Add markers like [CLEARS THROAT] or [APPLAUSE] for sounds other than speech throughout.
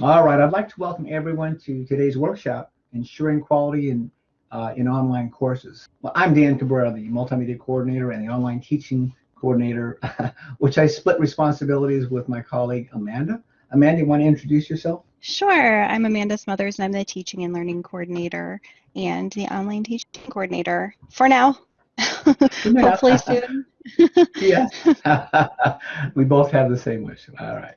All right, I'd like to welcome everyone to today's workshop, Ensuring Quality in, uh, in Online Courses. Well, I'm Dan Cabrera, the Multimedia Coordinator and the Online Teaching Coordinator, [LAUGHS] which I split responsibilities with my colleague Amanda. Amanda, you want to introduce yourself? Sure. I'm Amanda Smothers, and I'm the Teaching and Learning Coordinator and the Online Teaching Coordinator for now. [LAUGHS] Hopefully soon. [LAUGHS] yes. we both have the same wish. All right.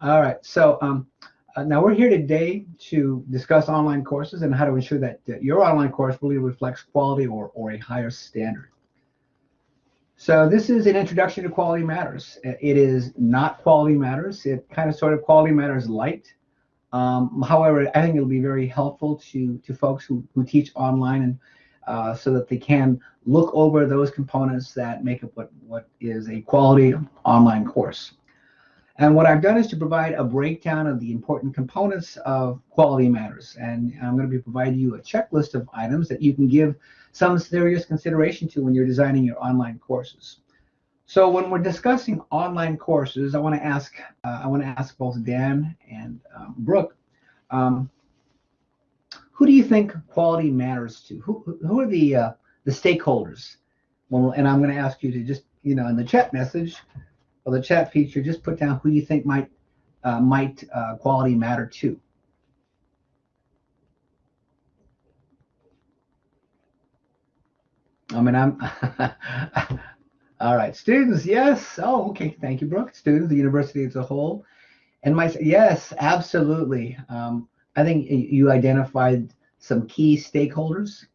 All right, so um, uh, now we're here today to discuss online courses and how to ensure that, that your online course really reflects quality or, or a higher standard. So this is an introduction to Quality Matters. It is not Quality Matters. It kind of sort of Quality Matters light. Um, however, I think it'll be very helpful to, to folks who, who teach online and uh, so that they can look over those components that make up what, what is a quality online course. And what I've done is to provide a breakdown of the important components of quality matters. And I'm going to be providing you a checklist of items that you can give some serious consideration to when you're designing your online courses. So when we're discussing online courses, I want to ask uh, I want to ask both Dan and um, Brooke, um, who do you think quality matters to? Who who are the uh, the stakeholders? Well, and I'm going to ask you to just you know in the chat message or the chat feature, just put down who you think might uh, might uh, quality matter to. I mean, I'm [LAUGHS] all right. Students, yes. Oh, okay. Thank you, Brooke. Students, the university as a whole, and my yes, absolutely. Um, I think you identified some key stakeholders.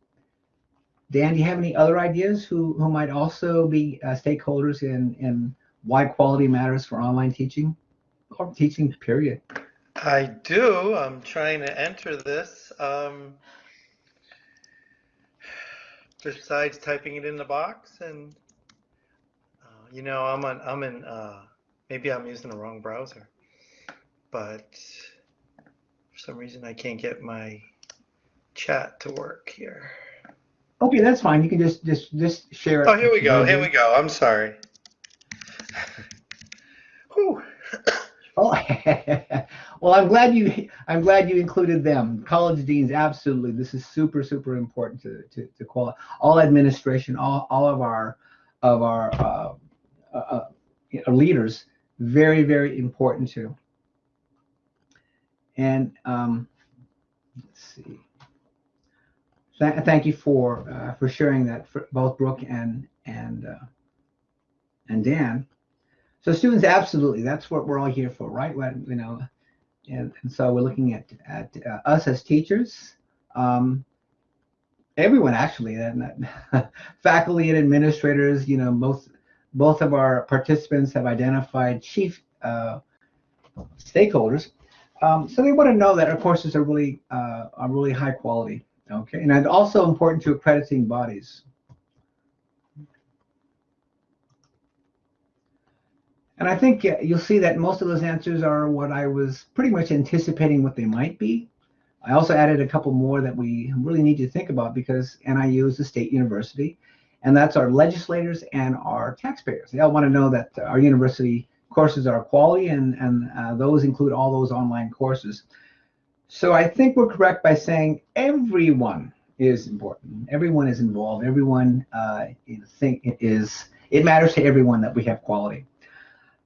Dan, do you have any other ideas who who might also be uh, stakeholders in in why quality matters for online teaching or teaching period. I do. I'm trying to enter this. Um, besides typing it in the box and uh, you know I'm on I'm in uh, maybe I'm using the wrong browser but for some reason I can't get my chat to work here okay that's fine you can just just just share it oh here we go here we go I'm sorry oh, [LAUGHS] well, I'm glad you I'm glad you included them. College deans, absolutely. This is super super important to to, to. All administration, all, all of our of our uh, uh, uh leaders, very very important too. And um, let's see. Th thank you for uh, for sharing that for both Brooke and and uh, and Dan. So students, absolutely, that's what we're all here for, right? When, you know, and, and so we're looking at at uh, us as teachers, um, everyone actually, and [LAUGHS] faculty and administrators. You know, both both of our participants have identified chief uh, stakeholders. Um, so they want to know that our courses are really uh, are really high quality. Okay, and also important to accrediting bodies. And I think you'll see that most of those answers are what I was pretty much anticipating what they might be. I also added a couple more that we really need to think about because NIU is a state university, and that's our legislators and our taxpayers. They all want to know that our university courses are quality, and, and uh, those include all those online courses. So I think we're correct by saying everyone is important. Everyone is involved. Everyone uh, think is it matters to everyone that we have quality.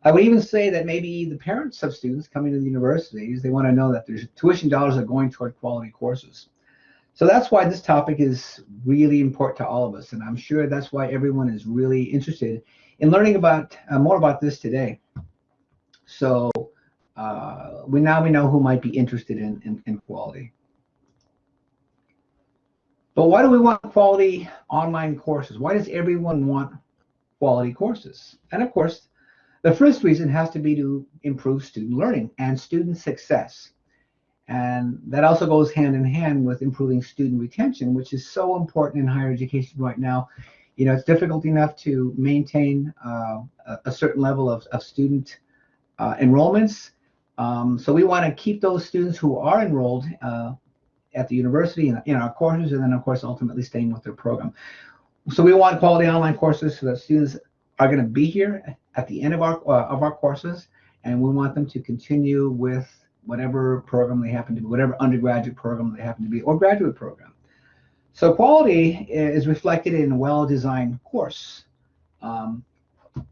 I would even say that maybe the parents of students coming to the universities, they want to know that their tuition dollars are going toward quality courses. So that's why this topic is really important to all of us. And I'm sure that's why everyone is really interested in learning about uh, more about this today. So uh, we now we know who might be interested in, in, in quality. But why do we want quality online courses? Why does everyone want quality courses? And of course, the first reason has to be to improve student learning and student success. And that also goes hand in hand with improving student retention, which is so important in higher education right now. You know, it's difficult enough to maintain uh, a certain level of, of student uh, enrollments. Um, so we want to keep those students who are enrolled uh, at the university in, in our courses, and then of course ultimately staying with their program. So we want quality online courses so that students are going to be here at the end of our uh, of our courses, and we want them to continue with whatever program they happen to be, whatever undergraduate program they happen to be, or graduate program. So quality is reflected in a well-designed course. Um,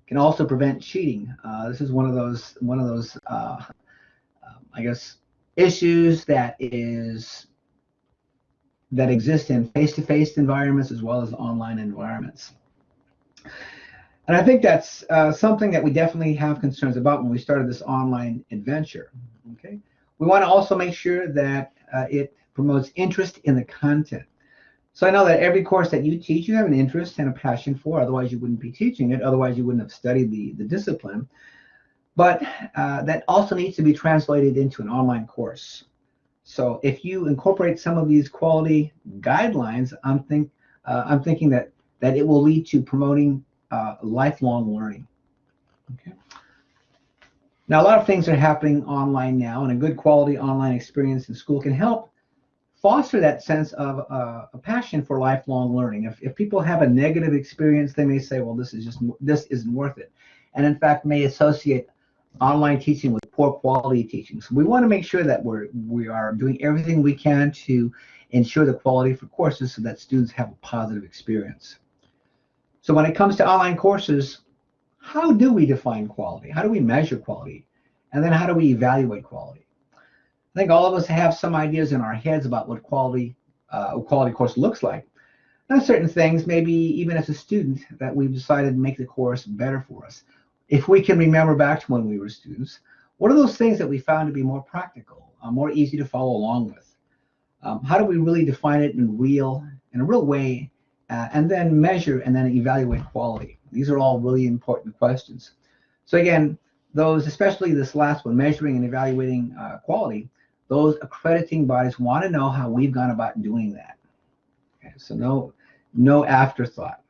can also prevent cheating. Uh, this is one of those one of those uh, I guess issues that is that exist in face-to-face environments as well as online environments. And I think that's uh, something that we definitely have concerns about when we started this online adventure. Okay, we want to also make sure that uh, it promotes interest in the content. So I know that every course that you teach, you have an interest and a passion for. Otherwise, you wouldn't be teaching it. Otherwise, you wouldn't have studied the the discipline. But uh, that also needs to be translated into an online course. So if you incorporate some of these quality guidelines, I'm think uh, I'm thinking that that it will lead to promoting uh, lifelong learning. Okay. Now, a lot of things are happening online now, and a good quality online experience in school can help foster that sense of uh, a passion for lifelong learning. If, if people have a negative experience, they may say, well, this is just, this isn't worth it. And in fact, may associate online teaching with poor quality teaching. So we want to make sure that we're, we are doing everything we can to ensure the quality for courses so that students have a positive experience. So when it comes to online courses, how do we define quality? How do we measure quality? And then how do we evaluate quality? I think all of us have some ideas in our heads about what quality uh, a quality course looks like. Now, certain things, maybe even as a student, that we've decided to make the course better for us. If we can remember back to when we were students, what are those things that we found to be more practical, uh, more easy to follow along with? Um, how do we really define it in real, in a real way, uh, and then measure and then evaluate quality? These are all really important questions. So again, those, especially this last one, measuring and evaluating uh, quality, those accrediting bodies want to know how we've gone about doing that. Okay, so no, no afterthought.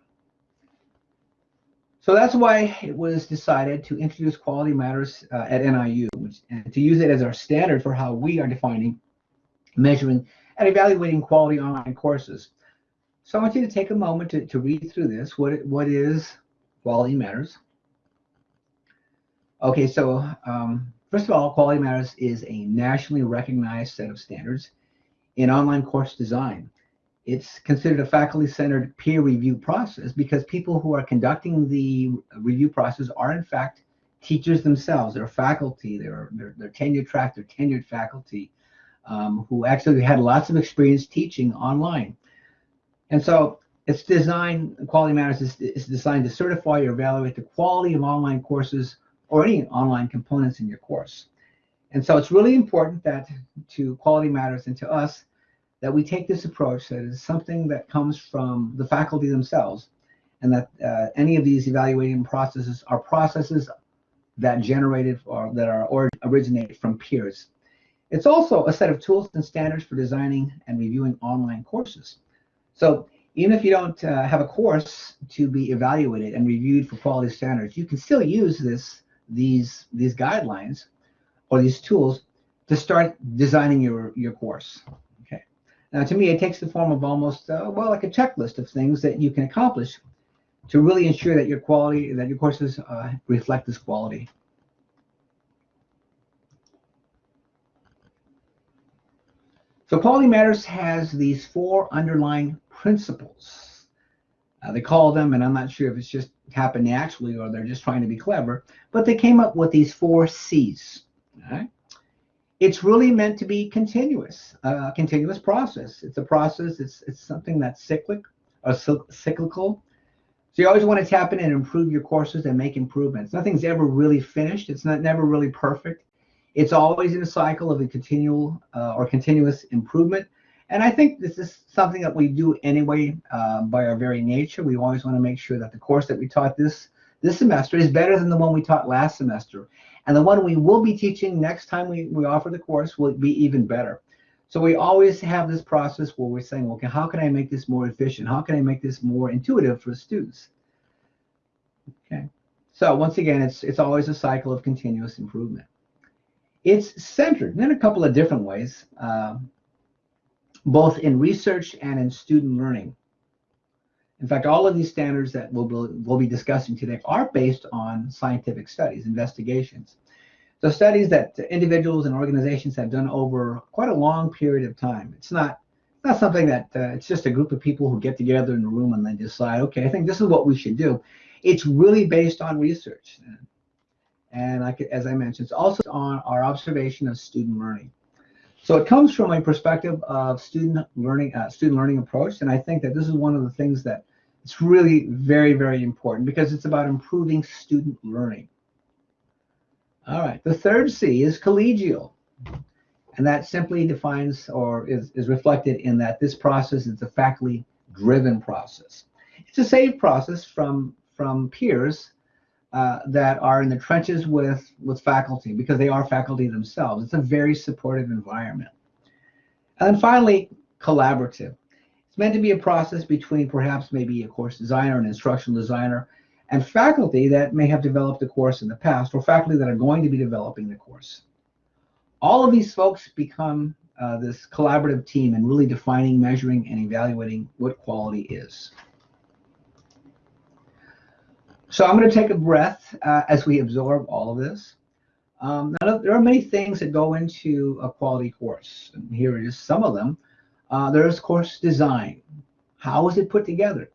So that's why it was decided to introduce quality matters uh, at NIU, which, and to use it as our standard for how we are defining, measuring, and evaluating quality online courses. So I want you to take a moment to, to read through this. What, what is quality matters? Okay, so um, First of all, Quality Matters is a nationally recognized set of standards in online course design. It's considered a faculty-centered peer review process because people who are conducting the review process are in fact teachers themselves. They're faculty, they're, they're, they're tenure track, they're tenured faculty um, who actually had lots of experience teaching online. And so it's designed, Quality Matters is, is designed to certify or evaluate the quality of online courses or any online components in your course. And so it's really important that to Quality Matters and to us that we take this approach that is something that comes from the faculty themselves and that uh, any of these evaluating processes are processes that generated or that are or originated from peers. It's also a set of tools and standards for designing and reviewing online courses. So even if you don't uh, have a course to be evaluated and reviewed for quality standards, you can still use this these these guidelines or these tools to start designing your your course. Okay. Now, to me, it takes the form of almost uh, well like a checklist of things that you can accomplish to really ensure that your quality that your courses uh, reflect this quality. So Quality Matters has these four underlying principles. Uh, they call them, and I'm not sure if it's just happened naturally or they're just trying to be clever, but they came up with these four C's. Right? It's really meant to be continuous, a uh, continuous process. It's a process. It's it's something that's cyclic or cyclical. So you always want to tap in and improve your courses and make improvements. Nothing's ever really finished. It's not never really perfect. It's always in a cycle of a continual uh, or continuous improvement. And I think this is something that we do anyway uh, by our very nature. We always want to make sure that the course that we taught this this semester is better than the one we taught last semester. And the one we will be teaching next time we, we offer the course will be even better. So we always have this process where we're saying, okay, how can I make this more efficient? How can I make this more intuitive for students? Okay. So once again, it's it's always a cycle of continuous improvement. It's centered in a couple of different ways. Uh, both in research and in student learning. In fact, all of these standards that we'll be, we'll be discussing today are based on scientific studies, investigations. So studies that individuals and organizations have done over quite a long period of time. It's not not something that uh, it's just a group of people who get together in a room and then decide, okay, I think this is what we should do. It's really based on research. And like, as I mentioned, it's also on our observation of student learning. So it comes from a perspective of student learning, uh, student learning approach. And I think that this is one of the things that it's really very, very important because it's about improving student learning. All right, the third C is collegial. And that simply defines or is, is reflected in that this process is a faculty driven process. It's a safe process from, from peers uh, that are in the trenches with, with faculty because they are faculty themselves. It's a very supportive environment. And then finally, collaborative. It's meant to be a process between perhaps maybe a course designer, an instructional designer, and faculty that may have developed the course in the past or faculty that are going to be developing the course all of these folks become uh, this collaborative team and really defining, measuring, and evaluating what quality is. So I'm going to take a breath uh, as we absorb all of this. Um, now, there are many things that go into a quality course, and here just some of them. Uh, there's course design. How is it put together?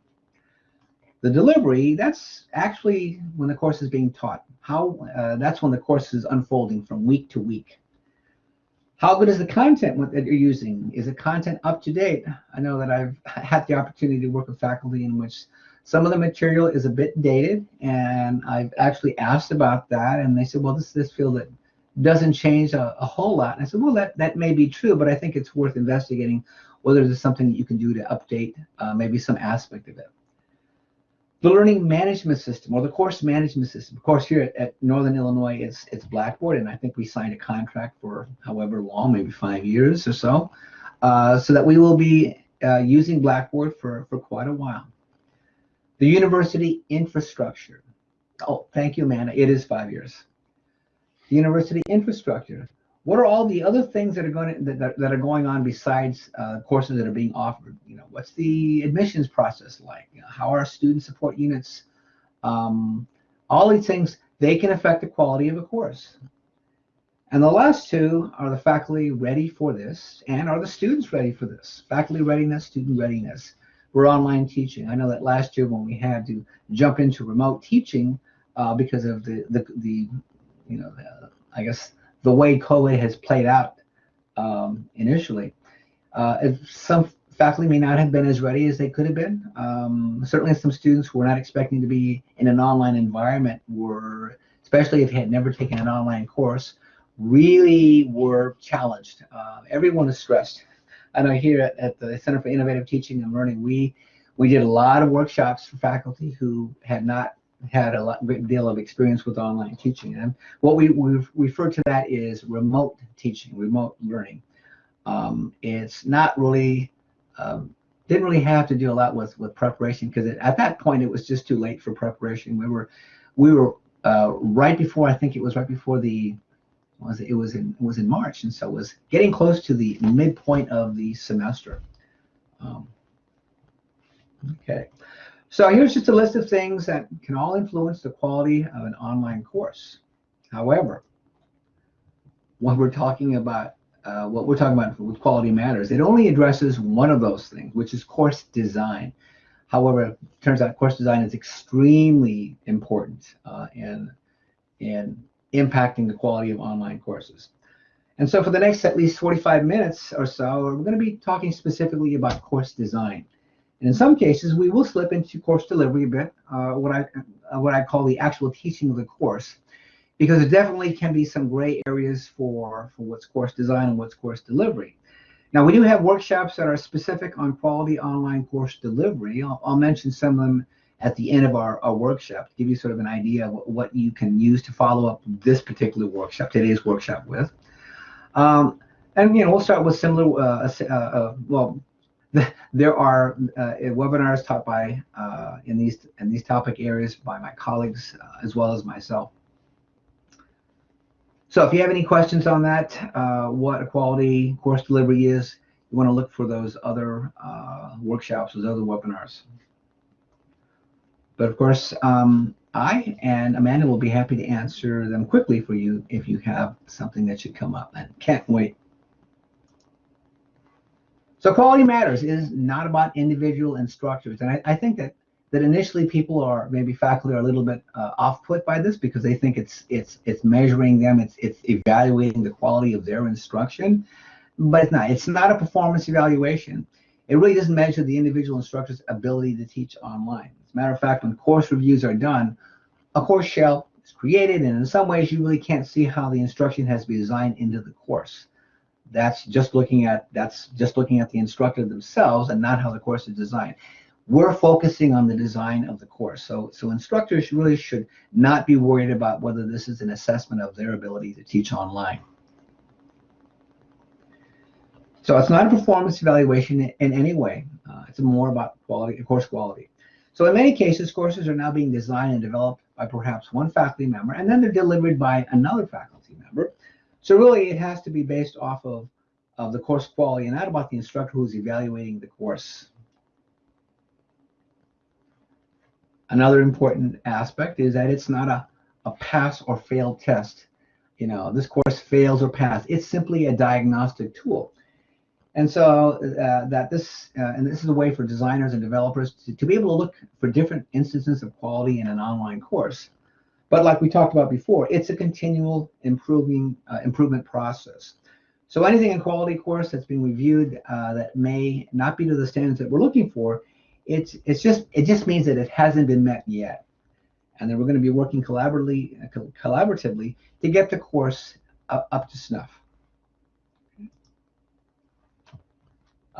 The delivery, that's actually when the course is being taught. How uh, That's when the course is unfolding from week to week. How good is the content that you're using? Is the content up to date? I know that I've [LAUGHS] had the opportunity to work with faculty in which some of the material is a bit dated, and I've actually asked about that, and they said, well, this this field that doesn't change a, a, whole lot. And I said, well, that, that may be true, but I think it's worth investigating whether there's something that you can do to update uh, maybe some aspect of it the learning management system or the course management system. Of course, here at, at, Northern Illinois, it's it's Blackboard, and I think we signed a contract for however long, maybe five years or so, uh, so that we will be uh, using Blackboard for for quite a while. The university infrastructure. Oh, thank you, Amanda. It is five years. The university infrastructure what are all the other things that are going to, that, that are going on besides uh, courses that are being offered? You know, what's the admissions process like? You know, how are student support units? Um, all these things they can affect the quality of a course. And the last two are the faculty ready for this, and are the students ready for this? Faculty readiness, student readiness. We're online teaching. I know that last year when we had to jump into remote teaching uh, because of the the the you know the, I guess the way COVID has played out um, initially. Uh, some faculty may not have been as ready as they could have been. Um, certainly some students who were not expecting to be in an online environment were, especially if they had never taken an online course, really were challenged. Uh, everyone is stressed. I know here at, at, the Center for Innovative Teaching and Learning, we we did a lot of workshops for faculty who had not had a lot, great deal of experience with online teaching. And what we, we refer to that is remote teaching, remote learning. Um, it's not really, um, didn't really have to do a lot with, with preparation because at that point it was just too late for preparation. We were, we were uh, right before, I think it was right before the, was it, was in was in March, and so it was getting close to the midpoint of the semester. Um, okay. So here's just a list of things that can all influence the quality of an online course. However, when we're talking about uh, what we're talking about with quality matters, it only addresses one of those things, which is course design. However, it turns out course design is extremely important uh, in, in impacting the quality of online courses. And so for the next at least 45 minutes or so, we're going to be talking specifically about course design. And in some cases, we will slip into course delivery a bit, uh, what I uh, what I call the actual teaching of the course, because there definitely can be some gray areas for for what's course design and what's course delivery. Now we do have workshops that are specific on quality online course delivery. I'll, I'll mention some of them at the end of our, our workshop give you sort of an idea of what, you can use to follow up this particular workshop, today's workshop with. Um, and you know we'll start with similar uh, uh, uh, well [LAUGHS] there are uh, webinars taught by uh, in these in these topic areas by my colleagues uh, as well as myself. So if you have any questions on that, uh, what a quality course delivery is, you want to look for those other uh, workshops, those other webinars. But of course, um, I and Amanda will be happy to answer them quickly for you if you have something that should come up. And can't wait. So quality matters is not about individual instructors. And I, I think that that initially people are maybe faculty are a little bit uh, off put by this because they think it's it's it's measuring them it's it's evaluating the quality of their instruction but it's not it's not a performance evaluation it really doesn't measure the individual instructor's ability to teach online as a matter of fact when course reviews are done a course shell is created and in some ways you really can't see how the instruction has been designed into the course that's just looking at that's just looking at the instructor themselves and not how the course is designed we're focusing on the design of the course. So, so instructors really should not be worried about whether this is an assessment of their ability to teach online. So it's not a performance evaluation in any way. Uh, it's more about quality, course quality. So in many cases, courses are now being designed and developed by perhaps one faculty member, and then they're delivered by another faculty member. So really, it has to be based off of, of the course quality and not about the instructor who's evaluating the course. Another important aspect is that it's not a, a pass or fail test. You know, this course fails or pass. It's simply a diagnostic tool. And so uh, that this, uh, and this is a way for designers and developers to, to be able to look for different instances of quality in an online course. But like we talked about before, it's a continual improving uh, improvement process. So anything in quality course that's being reviewed uh, that may not be to the standards that we're looking for it's it's just it just means that it hasn't been met yet and then we're going to be working collaboratively collaboratively to get the course up, up to snuff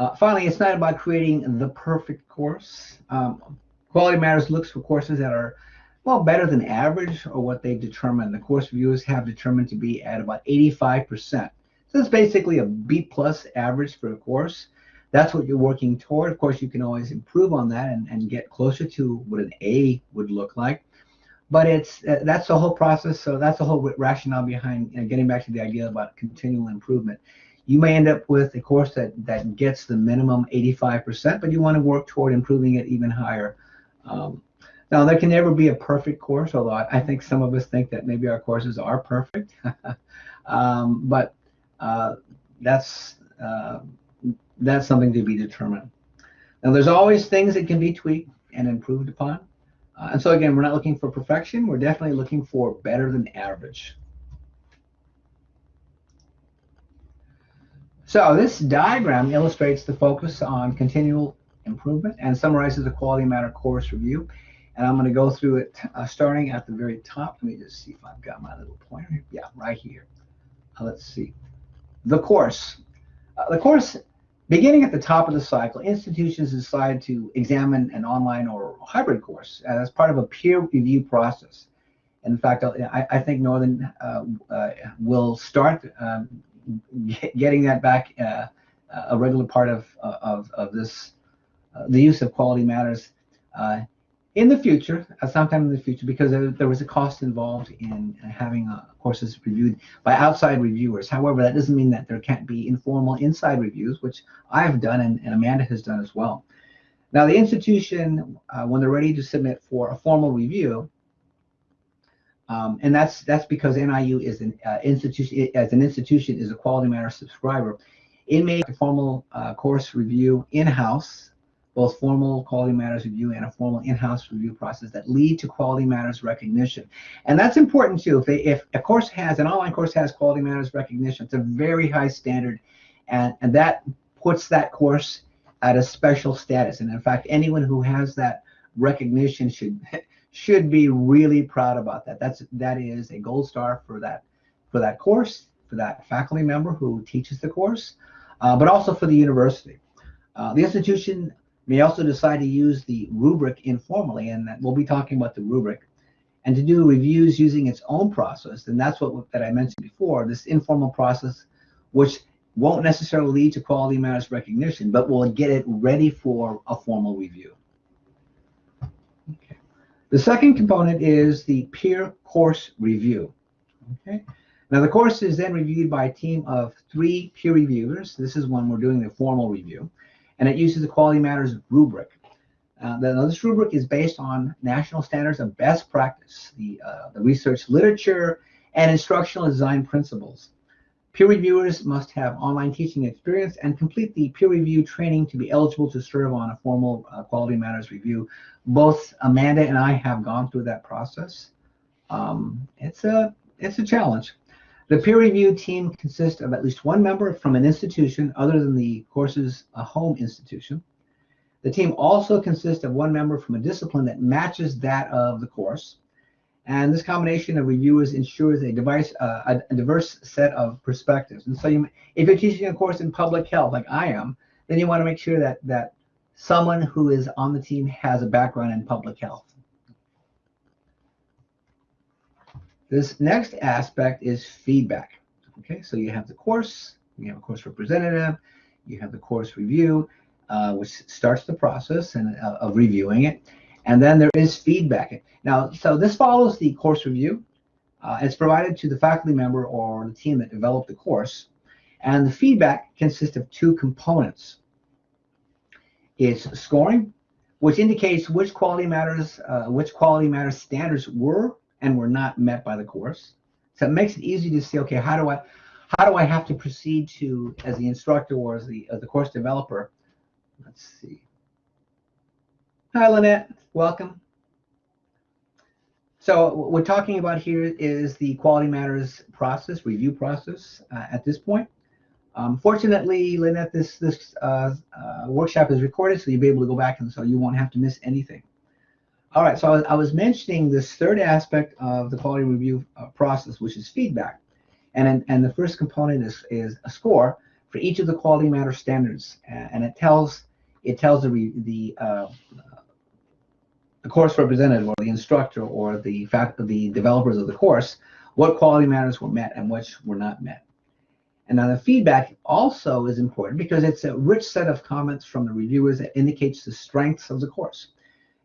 uh, finally it's not about creating the perfect course um, quality matters looks for courses that are well better than average or what they've determined the course reviewers have determined to be at about 85 percent so it's basically a b plus average for a course that's what you're working toward. Of course, you can always improve on that and, and get closer to what an A would look like. But it's uh, that's the whole process. So that's the whole rationale behind you know, getting back to the idea about continual improvement. You may end up with a course that, that gets the minimum 85%, but you want to work toward improving it even higher. Um, now, there can never be a perfect course, although I, think some of us think that maybe our courses are perfect. [LAUGHS] um, but uh, that's uh, that's something to be determined. Now, there's always things that can be tweaked and improved upon. Uh, and so again, we're not looking for perfection. We're definitely looking for better than average. So this diagram illustrates the focus on continual improvement and summarizes the quality matter course review. And I'm going to go through it uh, starting at the very top. Let me just see if I've got my little pointer. Yeah, right here. Uh, let's see. The course. Uh, the course Beginning at the top of the cycle, institutions decide to examine an online or hybrid course as part of a peer review process. In fact, I, I think Northern uh, uh, will start um, getting that back uh, a regular part of, of, of this, uh, the use of quality matters uh, in the future, uh, sometime in the future, because there, there, was a cost involved in having uh, courses reviewed by outside reviewers. However, that doesn't mean that there can't be informal inside reviews, which I've done and, and Amanda has done as well. Now, the institution, uh, when they're ready to submit for a formal review, um, and that's that's because NIU is an uh, institution as an institution is a Quality Matter subscriber. It made a formal uh, course review in-house both formal quality matters review and a formal in-house review process that lead to quality matters recognition. And that's important too. If, they, if a course has, an online course has quality matters recognition, it's a very high standard and, and that puts that course at a special status. And in fact, anyone who has that recognition should should be really proud about that. That's that is a gold star for that for that course, for that faculty member who teaches the course, uh, but also for the university. Uh, the institution may also decide to use the rubric informally, and we'll be talking about the rubric, and to do reviews using its own process. And that's what that I mentioned before, this informal process, which won't necessarily lead to quality matters recognition, but will get it ready for a formal review. The second component is the peer course review. Okay. Now the course is then reviewed by a team of three peer reviewers. This is when we're doing the formal review and it uses the Quality Matters rubric. Uh, the, this rubric is based on national standards of best practice, the, uh, the research literature, and instructional design principles. Peer reviewers must have online teaching experience and complete the peer review training to be eligible to serve on a formal uh, quality matters review. Both Amanda and I have gone through that process. Um, it's a it's a challenge. The peer review team consists of at least one member from an institution other than the course's home institution. The team also consists of one member from a discipline that matches that of the course. And this combination of reviewers ensures a, device, uh, a, diverse set of perspectives. And so you, if you're teaching a course in public health, like I am, then you want to make sure that, that someone who is on the team has a background in public health. This next aspect is feedback. Okay, so you have the course, you have a course representative, you have the course review, uh, which starts the process and, uh, of reviewing it. And then there is feedback. Now, so this follows the course review. Uh, it's provided to the faculty member or the team that developed the course. And the feedback consists of two components. It's scoring, which indicates which quality matters, uh, which quality matters standards were and were not met by the course. So it makes it easy to see, okay, how do I, how do I have to proceed to, as the instructor or as the, as the course developer, let's see. Hi, Lynette, welcome. So what we're talking about here is the quality matters process, review process uh, at this point. Um, fortunately, Lynette, this this uh, uh, workshop is recorded, so you'll be able to go back and so you won't have to miss anything. All right, so I was, I was mentioning this third aspect of the quality review uh, process, which is feedback. And, and the first component is, is a score for each of the quality matter standards. And it tells it tells the, the, uh, the course representative or the instructor or the fact the developers of the course what quality matters were met and which were not met. And now the feedback also is important because it's a rich set of comments from the reviewers that indicates the strengths of the course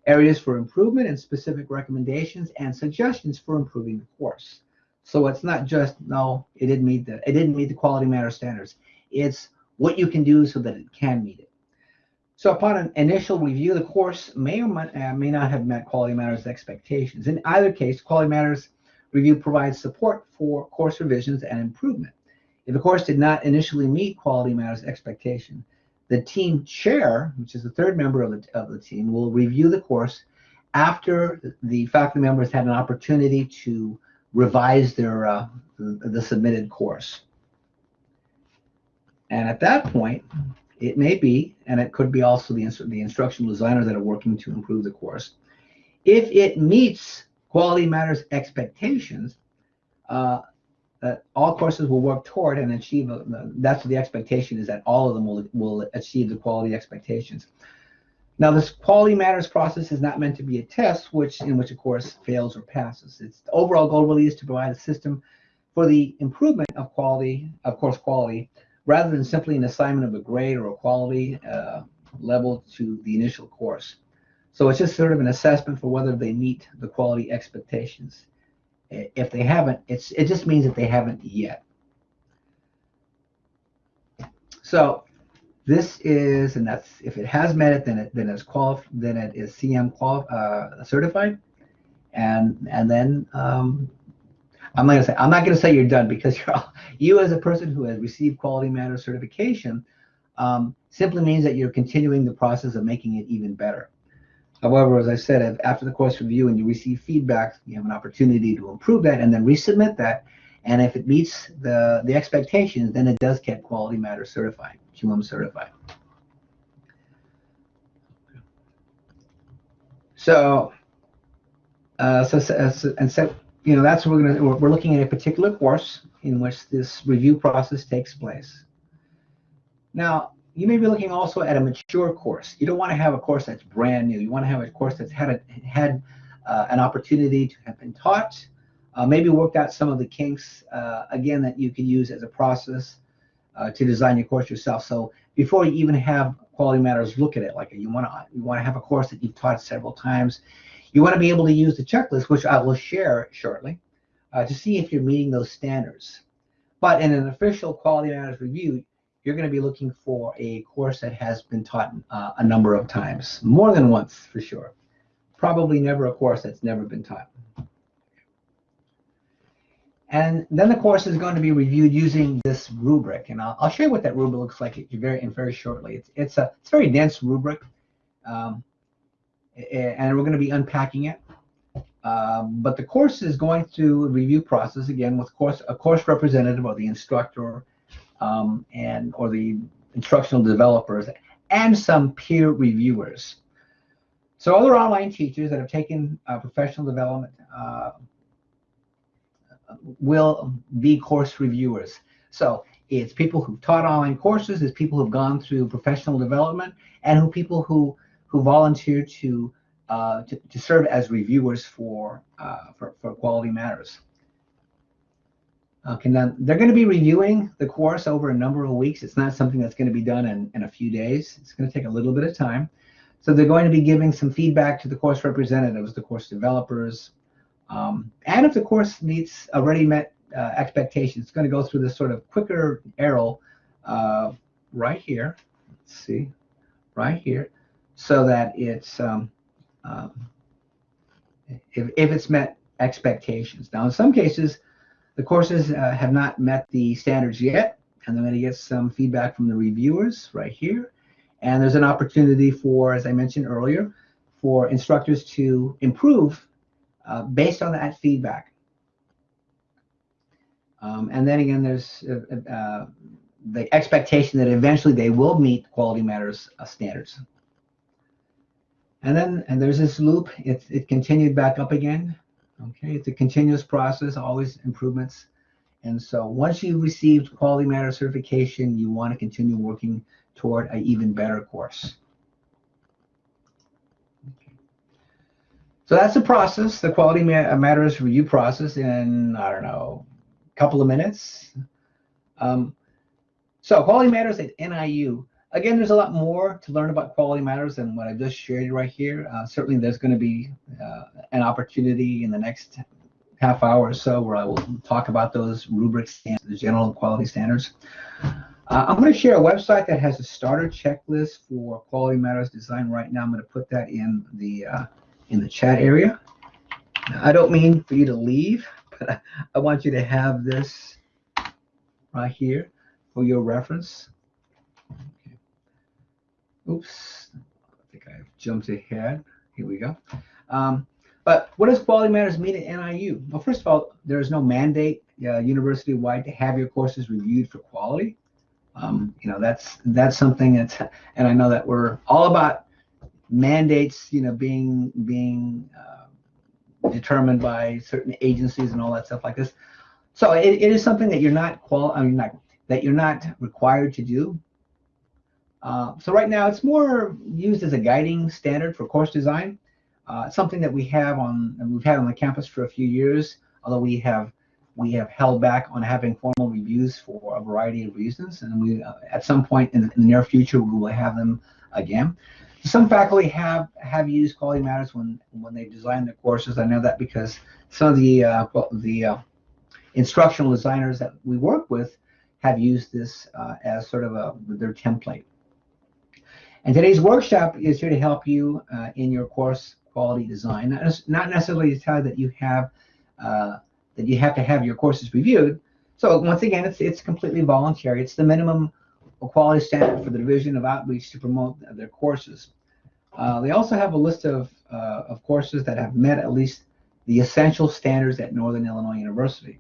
areas for improvement and specific recommendations and suggestions for improving the course. So it's not just no, it didn't meet the it didn't meet the quality matter standards. It's what you can do so that it can meet it. So upon an initial review, the course may or may, uh, not have met quality matters expectations. In either case, quality matters review provides support for course revisions and improvement. If a course did not initially meet quality matters expectation, the team chair, which is the third member of the, of the team, will review the course after the faculty members had an opportunity to revise their uh, the submitted course. And at that point, it may be, and it could be also the, the instructional designers that are working to improve the course. If it meets quality matters expectations, uh, that all courses will work toward and achieve, a, that's the expectation is that all of them will, will achieve the quality expectations. Now, this quality matters process is not meant to be a test which in which a course fails or passes. Its overall goal really is to provide a system for the improvement of quality, of course quality, rather than simply an assignment of a grade or a quality uh, level to the initial course. So it's just sort of an assessment for whether they meet the quality expectations. If they haven't, it's it just means that they haven't yet. So this is, and that's if it has met it, then it then it's qualif then it is CM qual uh, certified, and and then um, I'm not gonna say I'm not gonna say you're done because you're all, you as a person who has received quality matter certification um, simply means that you're continuing the process of making it even better. However, as I said, after the course review and you receive feedback, you have an opportunity to improve that and then resubmit that. And if it meets the, the expectations, then it does get Quality Matter certified, QM certified. So, uh, so, so, and so, you know, that's what we're gonna we're looking at a particular course in which this review process takes place. Now, you may be looking also at a mature course. You don't want to have a course that's brand new. You want to have a course that's had a, had uh, an opportunity to have been taught, uh, maybe worked out some of the kinks uh, again that you can use as a process uh, to design your course yourself. So before you even have Quality Matters look at it, like you want to you want to have a course that you've taught several times. You want to be able to use the checklist, which I will share shortly, uh, to see if you're meeting those standards. But in an official Quality Matters review, you're going to be looking for a course that has been taught uh, a number of times, more than once for sure. Probably never a course that's never been taught. And then the course is going to be reviewed using this rubric, and I'll, I'll show you what that rubric looks like very very shortly. It's it's a it's a very dense rubric, um, and we're going to be unpacking it. Um, but the course is going through a review process again with course a course representative or the instructor um, and or the instructional developers and some peer reviewers. So other online teachers that have taken uh, professional development uh, will be course reviewers. So it's people who've taught online courses, it's people who've gone through professional development, and who people who who volunteer to uh, to, to, serve as reviewers for, uh, for, for Quality Matters. Okay, now they're going to be reviewing the course over a number of weeks. It's not something that's going to be done in, in a few days. It's going to take a little bit of time. So they're going to be giving some feedback to the course representatives, the course developers, um, and if the course meets already met uh, expectations, it's going to go through this sort of quicker arrow uh, right here. Let's see, right here, so that it's um, um, if, if it's met expectations. Now, in some cases, the courses uh, have not met the standards yet, and they're going to get some feedback from the reviewers right here. And there's an opportunity for, as I mentioned earlier, for instructors to improve uh, based on that feedback. Um, and then again, there's uh, uh the expectation that eventually they will meet Quality Matters uh, standards. And then and there's this loop. It, it continued back up again. Okay, it's a continuous process, always improvements. And so once you've received Quality Matter certification, you want to continue working toward an even better course. So that's the process, the Quality Matters review process in, I don't know, a couple of minutes. Um, so Quality Matters at NIU again, there's a lot more to learn about quality matters than what I've just shared right here. Uh, certainly, there's going to be uh, an opportunity in the next half hour or so where I will talk about those rubrics and the general quality standards. Uh, I'm going to share a website that has a starter checklist for quality matters design right now. I'm going to put that in the uh, in the chat area. I don't mean for you to leave, [LAUGHS] but I want you to have this right here for your reference. Oops, I think I jumped ahead. Here we go. Um, but what does quality matters mean at NIU? Well, first of all, there is no mandate uh, university-wide to have your courses reviewed for quality. Um, you know, that's that's something that's, and I know that we're all about mandates, you know, being being uh, determined by certain agencies and all that stuff like this. So it, it is something that you're not qual, I mean, not that you're not required to do. Uh, so right now it's more used as a guiding standard for course design. Uh, something that we have on we've had on the campus for a few years, although we have we have held back on having formal reviews for a variety of reasons, and we uh, at some point in, in, the near future we will have them again. Some faculty have have used quality matters when when they design their courses. I know that because some of the uh, the uh, instructional designers that we work with have used this uh, as sort of a their template. And today's workshop is here to help you uh, in your course quality design, not, not necessarily to tell you that you have uh, that you have to have your courses reviewed. So once again, it's it's completely voluntary. It's the minimum quality standard for the Division of Outreach to promote their courses. Uh, they also have a list of uh, of courses that have met at least the essential standards at Northern Illinois University.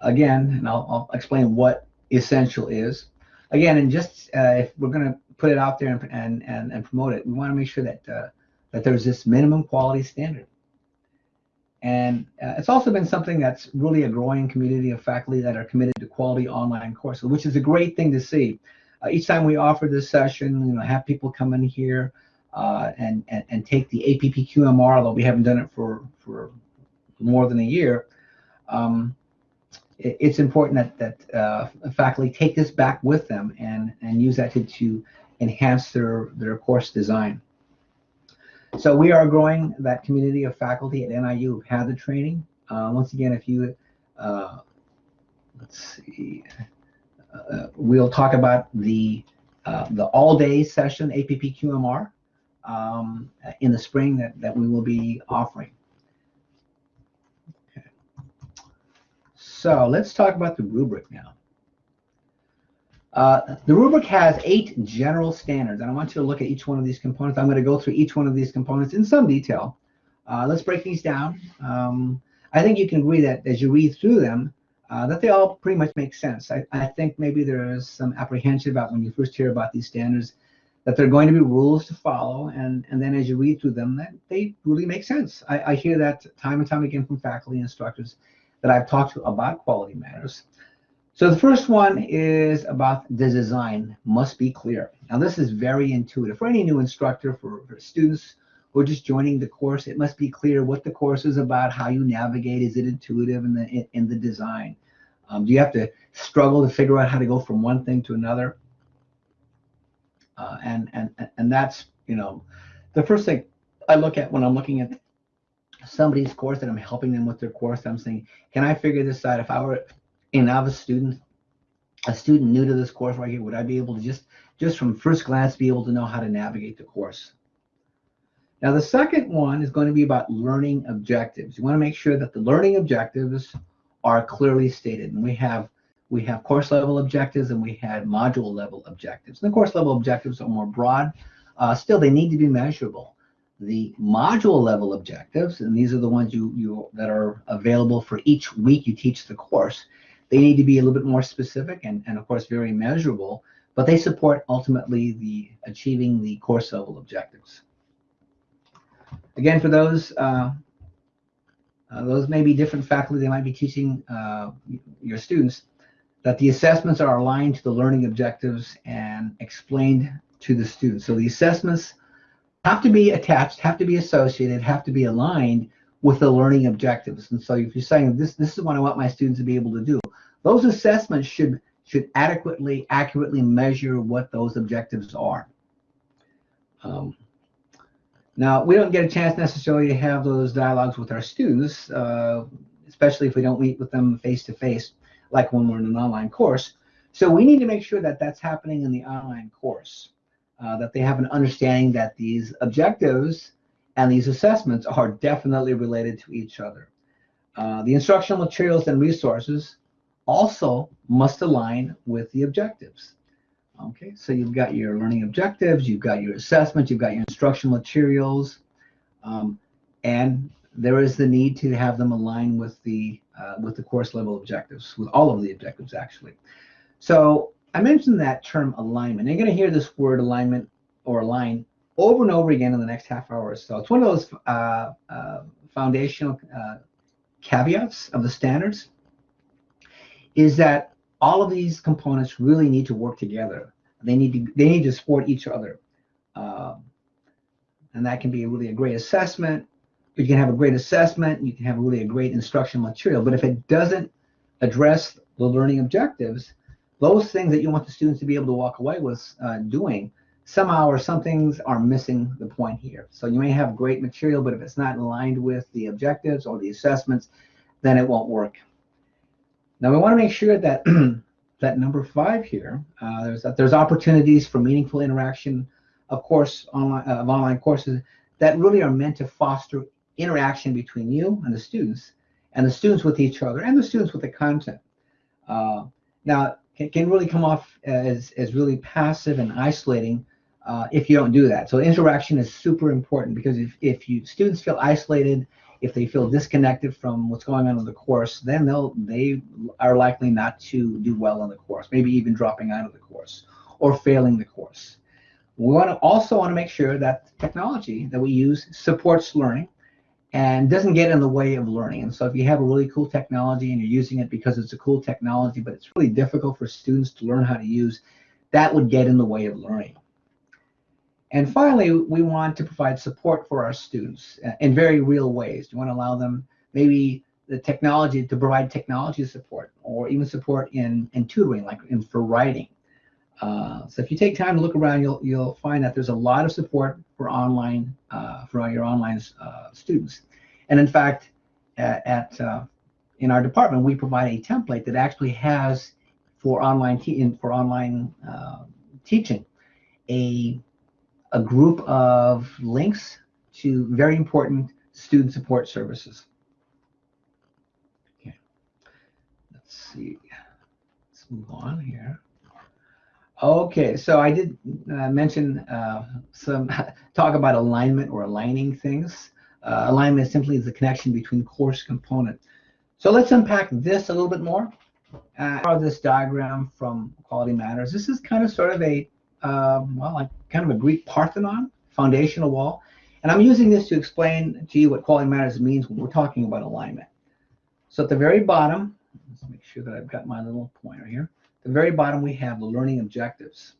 Again, and I'll, I'll explain what essential is. Again, and just uh, if we're going to put it out there and and and, and promote it. We want to make sure that uh, that there's this minimum quality standard. And uh, it's also been something that's really a growing community of faculty that are committed to quality online courses, which is a great thing to see. Uh, each time we offer this session, you know, have people come in here uh, and, and and take the APPQMR, although we haven't done it for for more than a year. Um, it, it's important that that uh, faculty take this back with them and and use that to, to enhance their, their course design. So we are growing that community of faculty at NIU who've had the training. Uh, once again, if you, uh, let's see, uh, we'll talk about the uh, the all-day session APPQMR um, in the spring that, that we will be offering. So let's talk about the rubric now. Uh, the rubric has eight general standards, and I want you to look at each one of these components. I'm going to go through each one of these components in some detail. Uh, let's break these down. Um, I think you can agree that as you read through them, uh, that they all pretty much make sense. I, I, think maybe there is some apprehension about when you first hear about these standards that there are going to be rules to follow, and, and then as you read through them, that they really make sense. I, I hear that time and time again from faculty and instructors that I've talked to about quality matters. So the first one is about the design must be clear. Now this is very intuitive. For any new instructor, for, for students who are just joining the course, it must be clear what the course is about, how you navigate, is it intuitive in the, in, in the design? Um, do you have to struggle to figure out how to go from one thing to another? Uh, and, and, and that's, you know, the first thing I look at when I'm looking at somebody's course and I'm helping them with their course, I'm saying, can I figure this out? If I were a novice student, a student new to this course right here, would I be able to just, just from first glance, be able to know how to navigate the course? Now, the second one is going to be about learning objectives. You want to make sure that the learning objectives are clearly stated. And we have we have course level objectives and we had module level objectives. And the course level objectives are more broad. Uh, still, they need to be measurable. The module level objectives, and these are the ones you, you that are available for each week you teach the course, they need to be a little bit more specific and, and of course very measurable, but they support ultimately the achieving the course level objectives. Again, for those uh, uh, those may be different faculty they might be teaching uh, your students, that the assessments are aligned to the learning objectives and explained to the students. So the assessments have to be attached, have to be associated, have to be aligned with the learning objectives. And so if you're saying this, this is what I want my students to be able to do, those assessments should should adequately, accurately measure what those objectives are. Um, now, we don't get a chance necessarily to have those dialogues with our students, uh, especially if we don't meet with them face to face, like when we're in an online course. So we need to make sure that that's happening in the online course, uh, that they have an understanding that these objectives and these assessments are definitely related to each other. Uh, the instructional materials and resources also must align with the objectives. Okay, so you've got your learning objectives, you've got your assessment, you've got your instructional materials, um, and there is the need to have them align with the uh, with the course level objectives, with all of the objectives actually. So I mentioned that term alignment. You're going to hear this word alignment or align over and over again in the next half hour or so. It's one of those uh, uh, foundational uh, caveats of the standards is that all of these components really need to work together. They need to they need to support each other, um, and that can be really a great assessment. You can have a great assessment. You can have really a great instructional material. But if it doesn't address the learning objectives, those things that you want the students to be able to walk away with uh, doing, somehow or some things are missing the point here. So you may have great material, but if it's not aligned with the objectives or the assessments, then it won't work. Now we want to make sure that [CLEARS THROAT] that number five here, uh, there's that there's opportunities for meaningful interaction, of course, online uh, of online courses that really are meant to foster interaction between you and the students, and the students with each other, and the students with the content. Uh, now, it can really come off as as really passive and isolating uh, if you don't do that. So interaction is super important because if if you students feel isolated if they feel disconnected from what's going on in the course, then they'll they are likely not to do well in the course, maybe even dropping out of the course or failing the course. We want to also want to make sure that technology that we use supports learning and doesn't get in the way of learning. And so if you have a really cool technology and you're using it because it's a cool technology, but it's really difficult for students to learn how to use, that would get in the way of learning. And finally, we want to provide support for our students uh, in very real ways. We want to allow them maybe the technology to provide technology support or even support in, in tutoring, like in for writing. Uh, so if you take time to look around, you'll you'll find that there's a lot of support for online uh, for your online uh, students. And in fact, at, at uh, in our department, we provide a template that actually has for online te- for online uh, teaching a a group of links to very important student support services. Okay, let's see. Let's move on here. Okay, so I did uh, mention uh, some [LAUGHS] talk about alignment or aligning things. Uh, alignment simply is the connection between course components. So let's unpack this a little bit more. Uh, this diagram from Quality Matters. This is kind of sort of a um, well, like kind of a Greek Parthenon foundational wall. And I'm using this to explain to you what quality matters means when we're talking about alignment. So at the very bottom, let's make sure that I've got my little pointer here. At the very bottom, we have the learning objectives.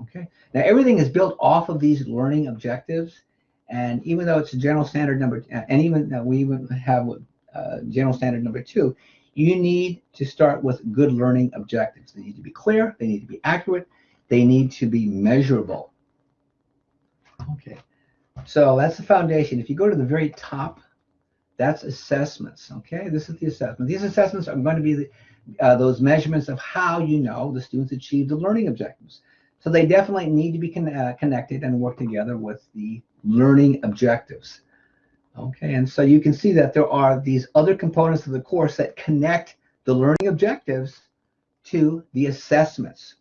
Okay, now everything is built off of these learning objectives. And even though it's a general standard number, and even we even have uh, general standard number two, you need to start with good learning objectives. They need to be clear, they need to be accurate, they need to be measurable. Okay, so that's the foundation. If you go to the very top, that's assessments. Okay, this is the assessment. These assessments are going to be the, uh, those measurements of how you know the students achieve the learning objectives. So they definitely need to be con uh, connected and work together with the learning objectives. Okay, and so you can see that there are these other components of the course that connect the learning objectives to the assessments.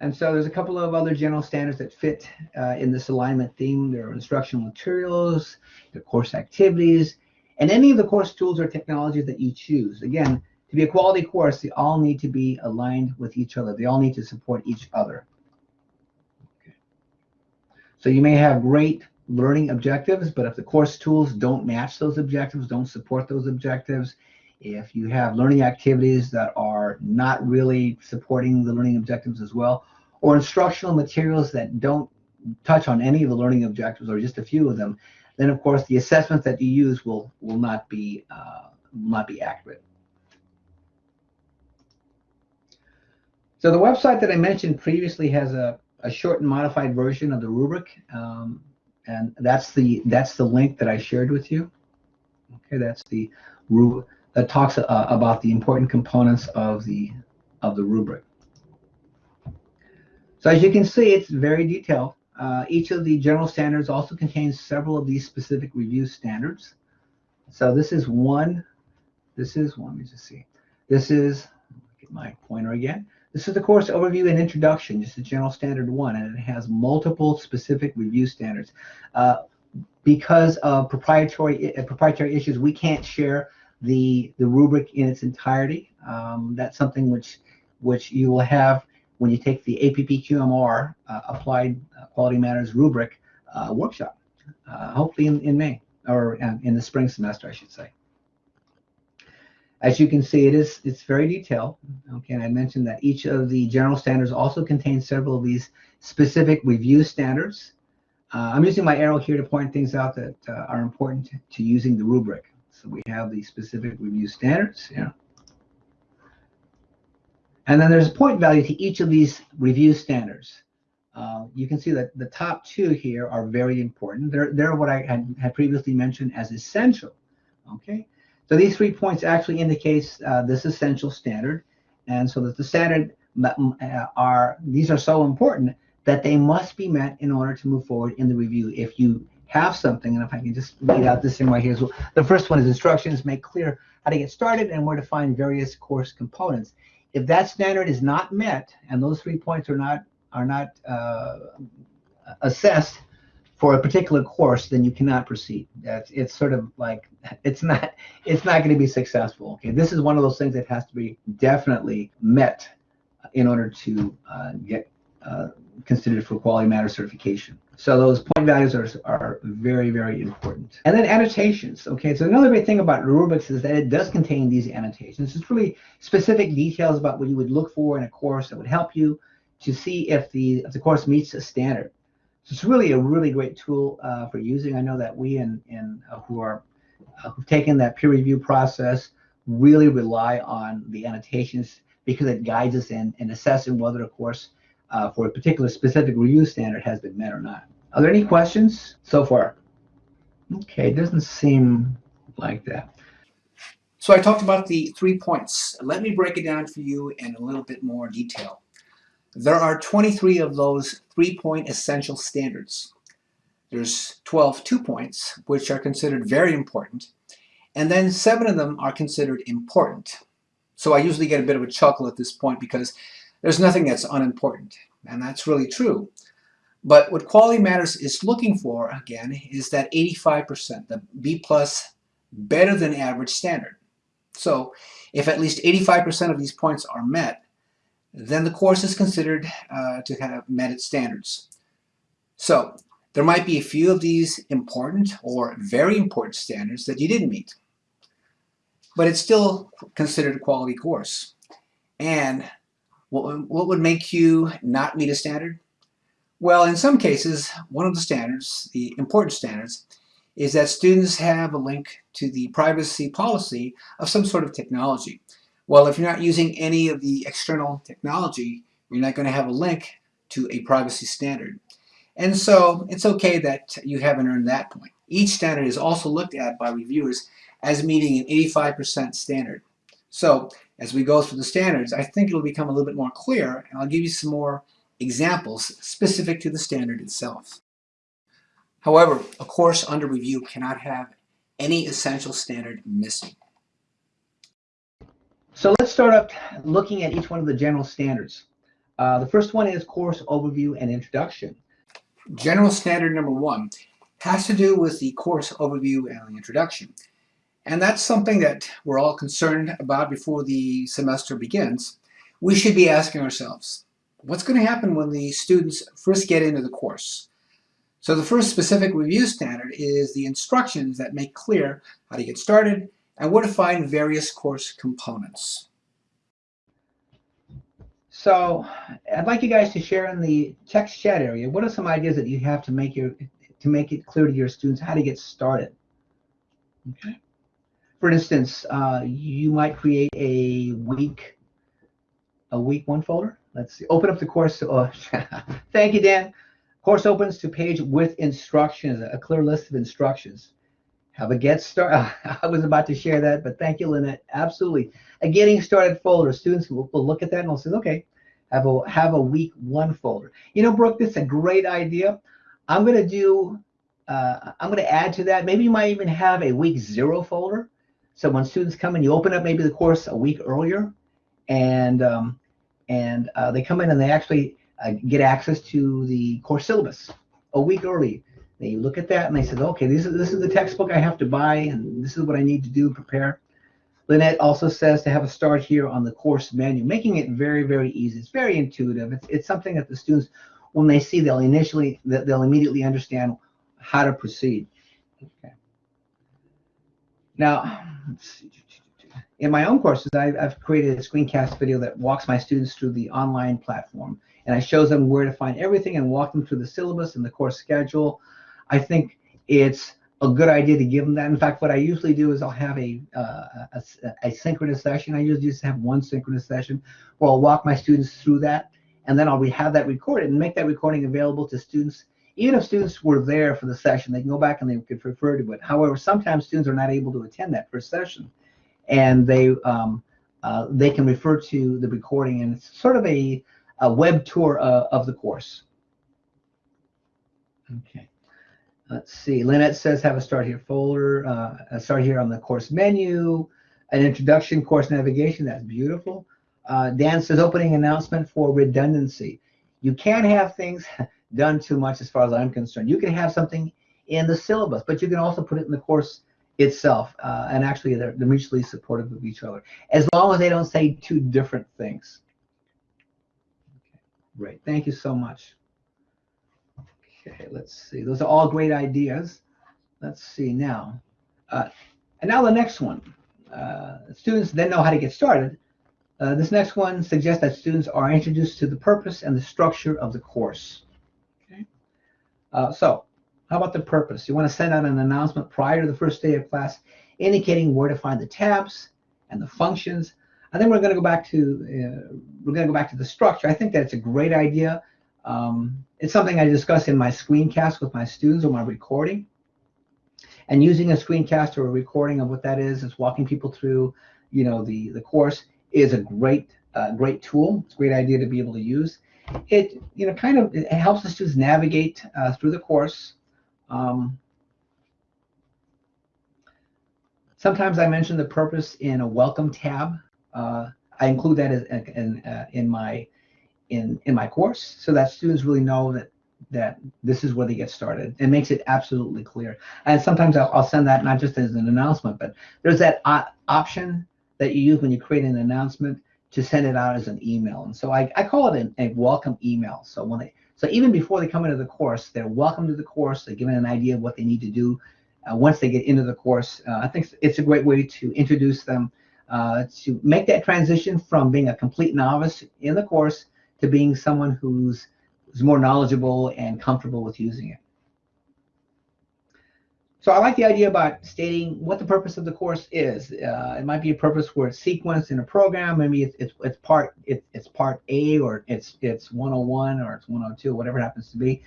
And so there's a couple of other general standards that fit uh, in this alignment theme. There are instructional materials, the course activities, and any of the course tools or technologies that you choose. Again, to be a quality course, they all need to be aligned with each other. They all need to support each other. So you may have great learning objectives, but if the course tools don't match those objectives, don't support those objectives, if you have learning activities that are not really supporting the learning objectives as well, or instructional materials that don't touch on any of the learning objectives or just a few of them, then of course the assessments that you use will will not be uh, not be accurate. So the website that I mentioned previously has a a short and modified version of the rubric, um, and that's the that's the link that I shared with you. Okay, that's the rubric that talks uh, about the important components of the of the rubric. So as you can see, it's very detailed. Uh, each of the general standards also contains several of these specific review standards. So this is one. This is one. Let me just see. This is get my pointer again. This is the course overview and introduction, just a general standard one, and it has multiple specific review standards. Uh, because of proprietary uh, proprietary issues, we can't share the the rubric in its entirety. Um, that's something which which you will have when you take the APPQMR uh, Applied Quality Matters rubric uh, workshop, uh, hopefully in, in May or uh, in the spring semester, I should say. As you can see, it is it's very detailed. Okay, and I mentioned that each of the general standards also contains several of these specific review standards. Uh, I'm using my arrow here to point things out that uh, are important to, using the rubric. So we have the specific review standards. Yeah. And then there's a point value to each of these review standards. Uh, you can see that the top two here are very important. They're, they're what I had, had previously mentioned as essential. Okay. So these three points actually indicates uh, this essential standard. And so that the standard uh, are, these are so important that they must be met in order to move forward in the review. If you have something, and if I can just read out this thing right here. So the first one is instructions make clear how to get started and where to find various course components. If that standard is not met and those three points are not are not uh, assessed, for a particular course, then you cannot proceed. That's it's sort of like it's not it's not going to be successful. Okay, this is one of those things that has to be definitely met in order to uh, get uh, considered for quality matter certification. So those point values are, are very, very important. And then annotations. Okay, so another great thing about rubrics is that it does contain these annotations. It's really specific details about what you would look for in a course that would help you to see if the if the course meets a standard. So it's really a really great tool uh, for using. I know that we and, in uh, who are uh, who've taken that peer review process really rely on the annotations because it guides us in, in assessing whether a course uh, for a particular specific review standard has been met or not. Are there any questions so far? Okay, it doesn't seem like that. So I talked about the three points. Let me break it down for you in a little bit more detail. There are 23 of those three-point essential standards. There's 12 two points, which are considered very important, and then seven of them are considered important. So I usually get a bit of a chuckle at this point because there's nothing that's unimportant, and that's really true. But what Quality Matters is looking for, again, is that 85%, the B plus better than average standard. So if at least 85% of these points are met, then the course is considered uh, to have met its standards. So there might be a few of these important or very important standards that you didn't meet, but it's still considered a quality course. And what, what would make you not meet a standard? Well, in some cases, one of the standards, the important standards, is that students have a link to the privacy policy of some sort of technology. Well, if you're not using any of the external technology, you're not going to have a link to a privacy standard. And so it's okay that you haven't earned that point. Each standard is also looked at by reviewers as meeting an 85% standard. So as we go through the standards, I think it'll become a little bit more clear, and I'll give you some more examples specific to the standard itself. However, a course under review cannot have any essential standard missing. So let's start up looking at each one of the general standards. Uh, the first one is course overview and introduction. General standard number one has to do with the course overview and the introduction. And that's something that we're all concerned about before the semester begins. We should be asking ourselves, what's going to happen when the students first get into the course? So the first specific review standard is the instructions that make clear how to get started and where to find various course components. So I'd like you guys to share in the text chat area, what are some ideas that you have to make your to make it clear to your students how to get started? Okay. For instance, uh, you might create a week a week one folder. Let's see. Open up the course. Oh, [LAUGHS] thank you, Dan. Course opens to page with instructions, a clear list of instructions. Have a get start. [LAUGHS] I was about to share that, but thank you, Lynette. Absolutely. A getting started folder. Students will, will look at that and will say, okay, have a have a week one folder. You know, Brooke, this is a great idea. I'm going to do. Uh, I'm going to add to that. Maybe you might even have a week zero folder. So when students come in, you open up maybe the course a week earlier, and um, and uh, they come in and they actually uh, get access to the course syllabus a week early. They look at that and they said, okay, this is this is the textbook I have to buy, and this is what I need to do and prepare. Lynette also says to have a start here on the course menu, making it very, very easy. It's very intuitive. It's, it's something that the students, when they see, they'll initially, they'll immediately understand how to proceed. Okay. Now, in my own courses, I've, I've, created a screencast video that walks my students through the online platform, and I shows them where to find everything and walk them through the syllabus and the course schedule. I think it's a good idea to give them that. In fact, what I usually do is I'll have a, uh, a, a, synchronous session. I usually just have one synchronous session where I'll walk my students through that, and then I'll have that recorded and make that recording available to students. Even if students were there for the session, they can go back and they could refer to it. However, sometimes students are not able to attend that first session, and they um, uh, they can refer to the recording, and it's sort of a, a web tour uh, of the course. Okay. Let's see. Lynette says have a start here folder, uh, a start here on the course menu, an introduction course navigation. That's beautiful. Uh, Dan says opening announcement for redundancy. You can't have things [LAUGHS] done too much as far as I'm concerned. You can have something in the syllabus, but you can also put it in the course itself. Uh, and actually, they're, they're mutually supportive of each other, as long as they don't say two different things. Great. Thank you so much. Okay, let's see. Those are all great ideas. Let's see now. Uh, and now the next one. Uh, students then know how to get started. Uh, this next one suggests that students are introduced to the purpose and the structure of the course. Okay. Uh, so, how about the purpose? You want to send out an announcement prior to the first day of class indicating where to find the tabs and the functions. And then we're going to go back to uh, we're going to go back to the structure. I think that's a great idea. Um, it's something I discuss in my screencast with my students or my recording. And using a screencast or a recording of what that is, is walking people through, you know, the, the course is a great, uh, great tool. It's a great idea to be able to use. It, you know, kind of it helps the students navigate uh, through the course. Um, sometimes I mention the purpose in a welcome tab. Uh, I include that in, in, uh, in my in in my course so that students really know that that this is where they get started. It makes it absolutely clear. And sometimes I'll, I'll send that not just as an announcement, but there's that option that you use when you create an announcement to send it out as an email. And so I, I call it a, a welcome email. So when they so even before they come into the course, they're welcome to the course. They're given an idea of what they need to do uh, once they get into the course. Uh, I think it's a great way to introduce them uh, to make that transition from being a complete novice in the course to being someone who's who's more knowledgeable and comfortable with using it. So I like the idea about stating what the purpose of the course is. Uh, it might be a purpose where it's sequenced in a program. Maybe it's, it's, it's part it, it's part A or it's it's 101 or it's 102, whatever it happens to be,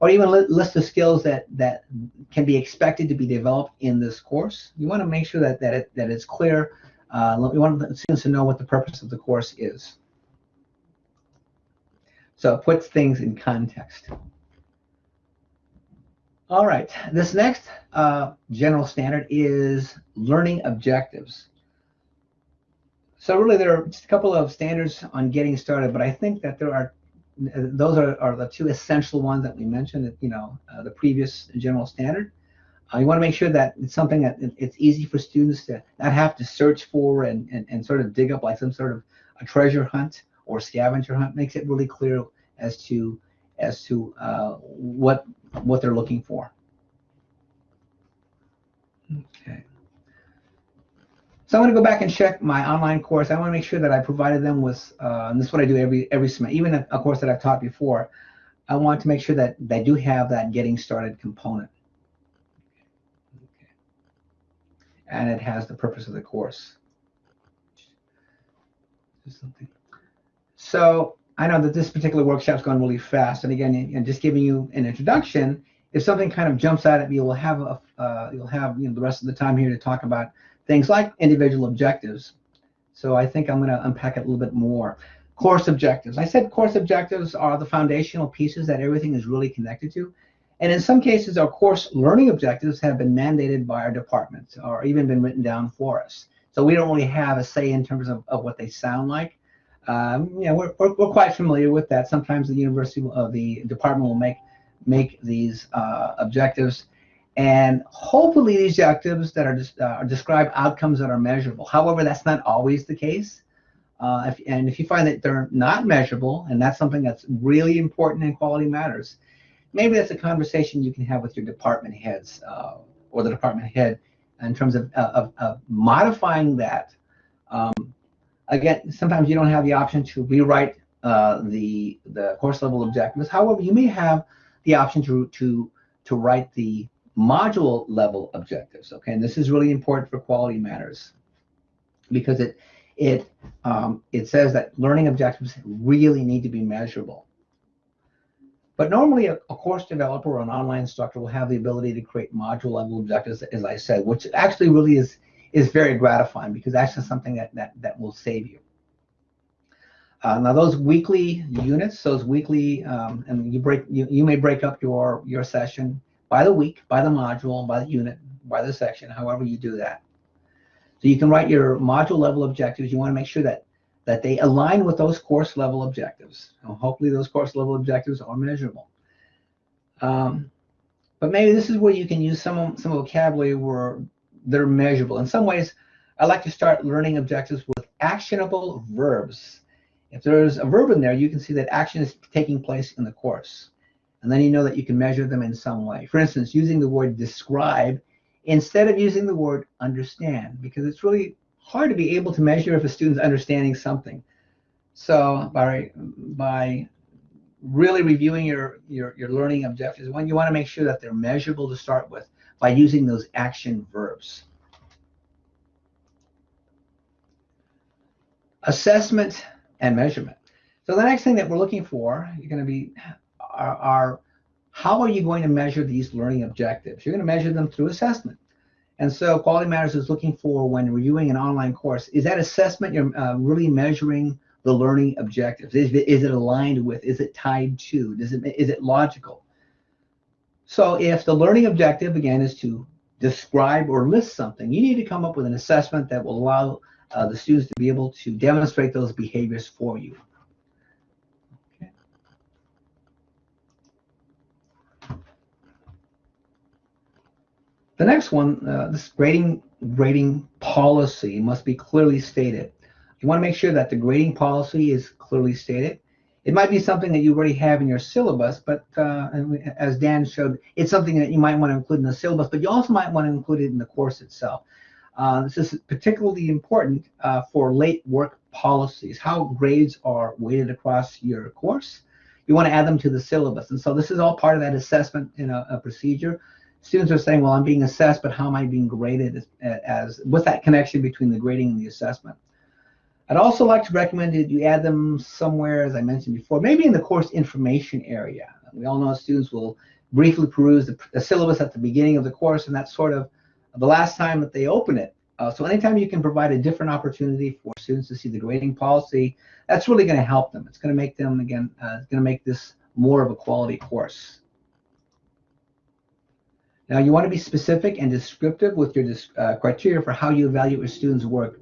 or even list the skills that that can be expected to be developed in this course. You want to make sure that that it, that it's clear. Uh, we want students to know what the purpose of the course is. So it puts things in context. All right, this next uh, general standard is learning objectives. So really there are just a couple of standards on getting started, but I think that there are, those are, are the two essential ones that we mentioned, you know, uh, the previous general standard. Uh, you want to make sure that it's something that it's easy for students to not have to search for and, and, and sort of dig up like some sort of a treasure hunt or scavenger hunt. Makes it really clear as to as to uh, what what they're looking for. Okay. So I'm going to go back and check my online course. I want to make sure that I provided them with, uh, and this is what I do every every semester, even a, course that I've taught before. I want to make sure that they do have that getting started component. Okay. And it has the purpose of the course. Something. So I know that this particular workshop's gone really fast, and again, and just giving you an introduction. If something kind of jumps out at me, we'll have a, uh, you'll have you know the rest of the time here to talk about things like individual objectives. So I think I'm going to unpack it a little bit more. Course objectives. I said course objectives are the foundational pieces that everything is really connected to. And in some cases, our course learning objectives have been mandated by our departments or even been written down for us. So we don't really have a say in terms of, of what they sound like. Um, know, we're, we're, we're, quite familiar with that. Sometimes the university, uh, the department will make make these uh, objectives, and hopefully these objectives that are, uh, describe outcomes that are measurable. However, that's not always the case. Uh, if, and if you find that they're not measurable, and that's something that's really important in quality matters, maybe that's a conversation you can have with your department heads uh, or the department head in terms of, uh, of, of modifying that um, Again, sometimes you don't have the option to rewrite uh, the the course level objectives. However, you may have the option to to to write the module level objectives. Okay, and this is really important for quality matters because it it um, it says that learning objectives really need to be measurable. But normally, a, a, course developer or an online instructor will have the ability to create module level objectives, as I said, which actually really is is very gratifying because that's just something that, that, that will save you. Uh, now those weekly units, those weekly, um, and you break, you, you may break up your, your session by the week, by the module, by the unit, by the section, however you do that. So you can write your module level objectives. You want to make sure that that they align with those course level objectives. And hopefully those course level objectives are measurable. Um, but maybe this is where you can use some some vocabulary where they're measurable. In some ways, I like to start learning objectives with actionable verbs. If there's a verb in there, you can see that action is taking place in the course. And then you know that you can measure them in some way. For instance, using the word describe instead of using the word understand, because it's really hard to be able to measure if a student's understanding something. So by, by really reviewing your, your, your learning objectives, one, you want to make sure that they're measurable to start with by using those action verbs. Assessment and measurement. So the next thing that we're looking for, you're going to be are, are how are you going to measure these learning objectives? You're going to measure them through assessment. And so Quality Matters is looking for when reviewing an online course, is that assessment you're uh, really measuring the learning objectives? Is it, is it aligned with, is it tied to, does it, is it logical? So if the learning objective, again, is to describe or list something, you need to come up with an assessment that will allow uh, the students to be able to demonstrate those behaviors for you. The next one, uh, this grading grading policy must be clearly stated. You want to make sure that the grading policy is clearly stated. It might be something that you already have in your syllabus, but uh, as Dan showed, it's something that you might want to include in the syllabus, but you also might want to include it in the course itself. Uh, this is particularly important uh, for late work policies, how grades are weighted across your course. You want to add them to the syllabus. And so this is all part of that assessment in a, a procedure students are saying, well, I'm being assessed, but how am I being graded as, as what's that connection between the grading and the assessment? I'd also like to recommend that you add them somewhere, as I mentioned before, maybe in the course information area. We all know students will briefly peruse the, the syllabus at the beginning of the course, and that's sort of the last time that they open it. Uh, so anytime you can provide a different opportunity for students to see the grading policy, that's really going to help them. It's going to make them, again, uh, it's going to make this more of a quality course. Now you want to be specific and descriptive with your uh, criteria for how you evaluate your students' work.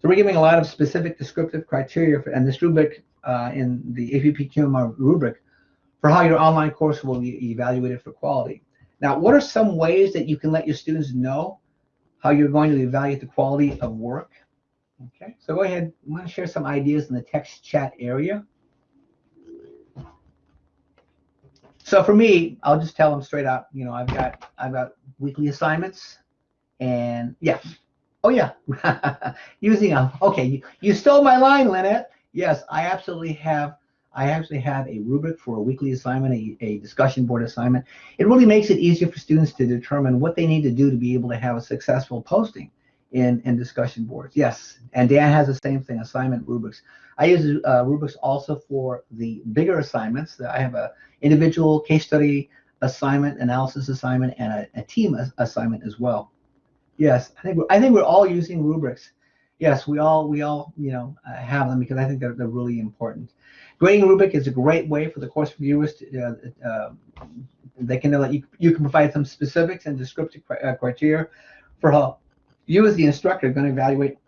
So we're giving a lot of specific descriptive criteria for, and this rubric uh, in the APP QMR rubric for how your online course will be evaluated for quality. Now, what are some ways that you can let your students know how you're going to evaluate the quality of work? Okay, so go ahead. I'm going to share some ideas in the text chat area. So for me, I'll just tell them straight out. You know, I've got I've got weekly assignments, and yeah, oh yeah, [LAUGHS] using a okay. You, you stole my line, Lynette. Yes, I absolutely have. I actually have a rubric for a weekly assignment, a, a discussion board assignment. It really makes it easier for students to determine what they need to do to be able to have a successful posting in, in discussion boards. Yes, and Dan has the same thing, assignment rubrics. I use uh, rubrics also for the bigger assignments. I have a individual case study assignment, analysis assignment, and a, a team assignment as well. Yes, I think we're, I think we're all using rubrics. Yes, we all we all you know uh, have them because I think they're, they're really important. Grading rubric is a great way for the course reviewers to uh, uh, they can know that you you can provide some specifics and descriptive uh, criteria for how you as the instructor are going to evaluate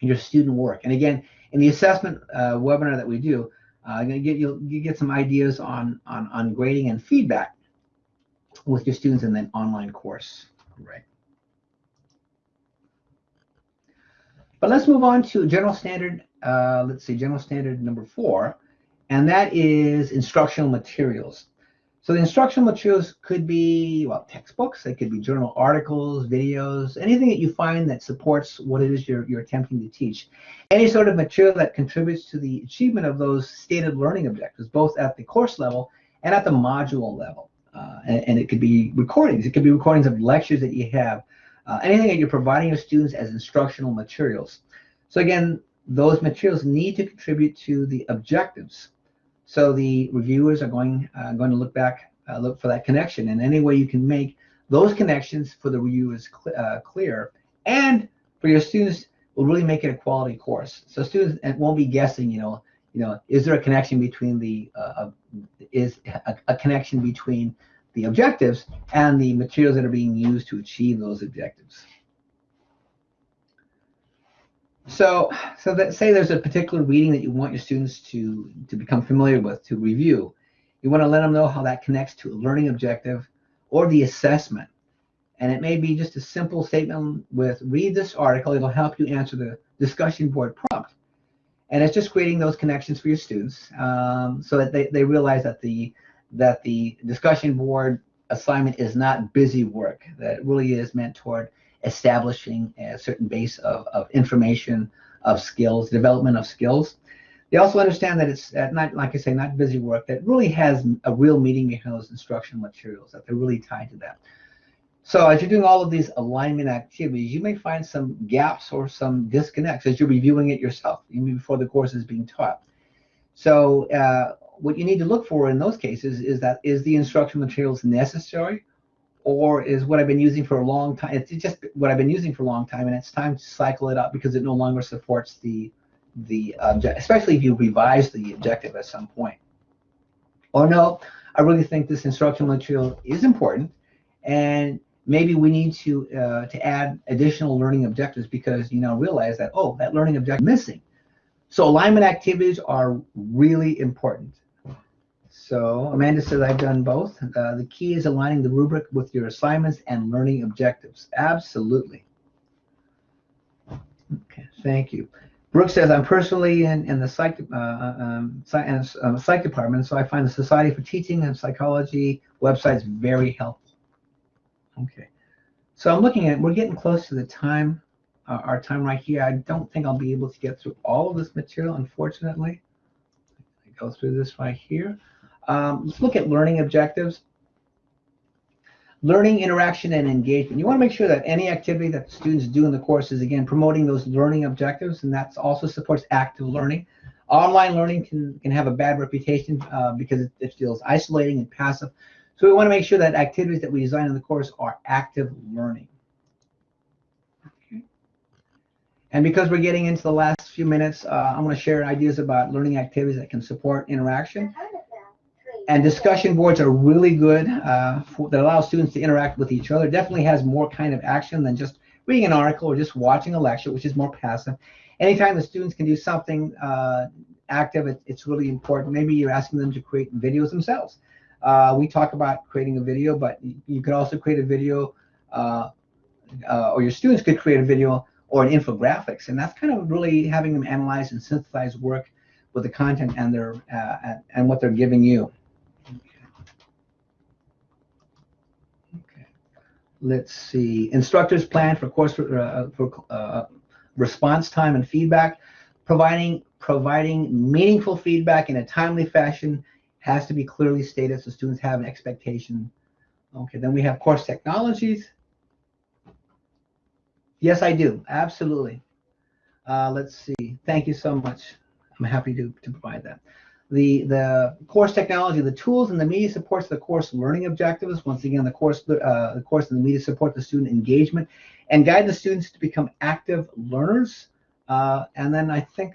your student work. And again, in the assessment uh, webinar that we do, uh, going to get you you get some ideas on, on on grading and feedback with your students in the online course, right? But let's move on to general standard. Uh, let's see, general standard number four, and that is instructional materials. So the instructional materials could be, well, textbooks, it could be journal articles, videos, anything that you find that supports what it is you're, you're attempting to teach. Any sort of material that contributes to the achievement of those stated learning objectives, both at the course level and at the module level. Uh, and, and, it could be recordings. It could be recordings of lectures that you have. Uh, anything that you're providing your students as instructional materials. So again, those materials need to contribute to the objectives so the reviewers are going uh, going to look back, uh, look for that connection, and any way you can make those connections for the reviewers cl uh, clear, and for your students will really make it a quality course. So students won't be guessing, you know, you know, is there a connection between the uh, is a, a connection between the objectives and the materials that are being used to achieve those objectives. So, so that say there's a particular reading that you want your students to, to become familiar with, to review. You want to let them know how that connects to a learning objective or the assessment. And it may be just a simple statement with read this article. It'll help you answer the discussion board prompt. And it's just creating those connections for your students um, so that they, they realize that the that the discussion board assignment is not busy work, that really is meant toward establishing a certain base of, of information, of skills, development of skills. They also understand that it's uh, not, like I say, not busy work, that really has a real meaning behind those instructional materials, that they're really tied to that. So as you're doing all of these alignment activities, you may find some gaps or some disconnects as you're reviewing it yourself, even before the course is being taught. So uh, what you need to look for in those cases is that is the instructional materials necessary? Or is what I've been using for a long time, it's just what I've been using for a long time and it's time to cycle it up because it no longer supports the, the object, especially if you revise the objective at some point. Or no, I really think this instructional material is important and maybe we need to uh, to add additional learning objectives because you now realize that oh that learning objective is missing. So alignment activities are really important so Amanda says I've done both uh, the key is aligning the rubric with your assignments and learning objectives absolutely okay thank you Brooke says I'm personally in, in the psych uh, um, psych, uh, psych department so I find the Society for Teaching and Psychology websites very helpful Okay, so I'm looking at, we're getting close to the time, uh, our time right here. I don't think I'll be able to get through all of this material, unfortunately. I go through this right here. Um, let's look at learning objectives. Learning, interaction, and engagement. You want to make sure that any activity that students do in the course is, again, promoting those learning objectives, and that also supports active learning. Online learning can, can have a bad reputation uh, because it, it feels isolating and passive. So we want to make sure that activities that we design in the course are active learning. Okay. And because we're getting into the last few minutes, uh, I'm going to share ideas about learning activities that can support interaction. And discussion boards are really good uh, for, that allow students to interact with each other. Definitely has more kind of action than just reading an article or just watching a lecture, which is more passive. Anytime the students can do something uh, active, it, it's really important. Maybe you're asking them to create videos themselves. Uh, we talk about creating a video, but you could also create a video, uh, uh, or your students could create a video or an infographics, and that's kind of really having them analyze and synthesize work with the content and their uh, and what they're giving you. Let's see. Instructors plan for course uh, for uh, response time and feedback, providing providing meaningful feedback in a timely fashion has to be clearly stated so students have an expectation. Okay, then we have course technologies. Yes, I do. Absolutely. Uh, let's see. Thank you so much. I'm happy to, to provide that. The, the course technology, the tools and the media supports the course learning objectives. Once again, the course, uh, the course and the media support the student engagement and guide the students to become active learners. Uh, and then I think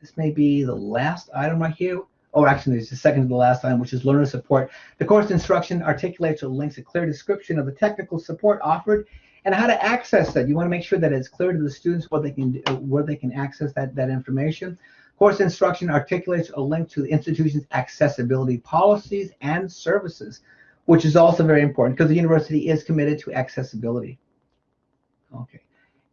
this may be the last item right here oh, actually, it's the second to the last line, which is learner support. The course instruction articulates or links a clear description of the technical support offered and how to access that. You want to make sure that it's clear to the students what they can do, where they can access that, that information. Course instruction articulates a link to the institution's accessibility policies and services, which is also very important because the university is committed to accessibility. Okay.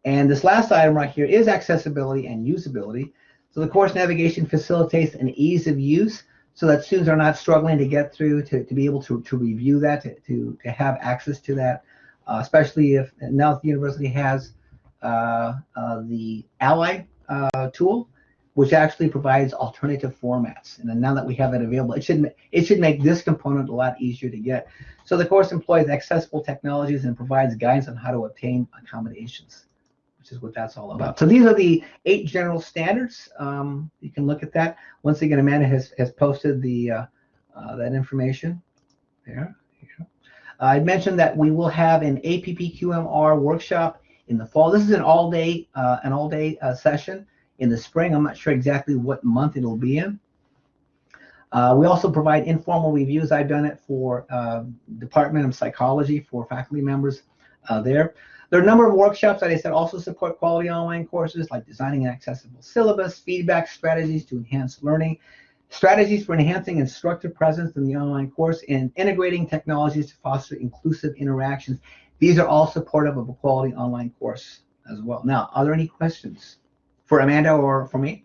And this last item right here is accessibility and usability. So the course navigation facilitates an ease of use so that students are not struggling to get through, to, to be able to, to review that, to, to, to have access to that, uh, especially if now the university has uh, uh, the Ally uh, tool, which actually provides alternative formats. And now that we have it available, it should, it should make this component a lot easier to get. So the course employs accessible technologies and provides guidance on how to obtain accommodations which is what that's all about. So these are the eight general standards. Um, you can look at that. Once again, Amanda has, has posted the uh, uh, that information there. Uh, I mentioned that we will have an APPQMR workshop in the fall. This is an all-day uh, an all-day uh, session. In the spring, I'm not sure exactly what month it'll be in. Uh, we also provide informal reviews. I've done it for uh, Department of Psychology for faculty members uh, there. There are a number of workshops that I said also support quality online courses like designing an accessible syllabus, feedback strategies to enhance learning, strategies for enhancing instructor presence in the online course, and integrating technologies to foster inclusive interactions. These are all supportive of a quality online course as well. Now, are there any questions for Amanda or for me?